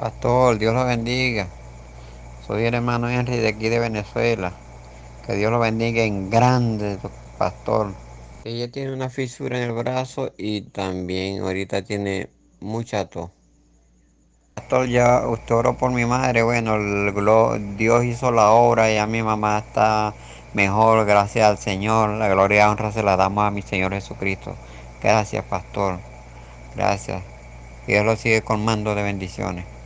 Pastor, Dios lo bendiga. Soy el hermano Henry de aquí de Venezuela. Que Dios lo bendiga en grande, pastor. Ella tiene una fisura en el brazo y también ahorita tiene mucha tos. Pastor, ya usted oró por mi madre. Bueno, Dios hizo la obra y a mi mamá está mejor, gracias al Señor. La gloria y honra se la damos a mi Señor Jesucristo. Gracias, pastor. Gracias. Dios lo sigue colmando de bendiciones.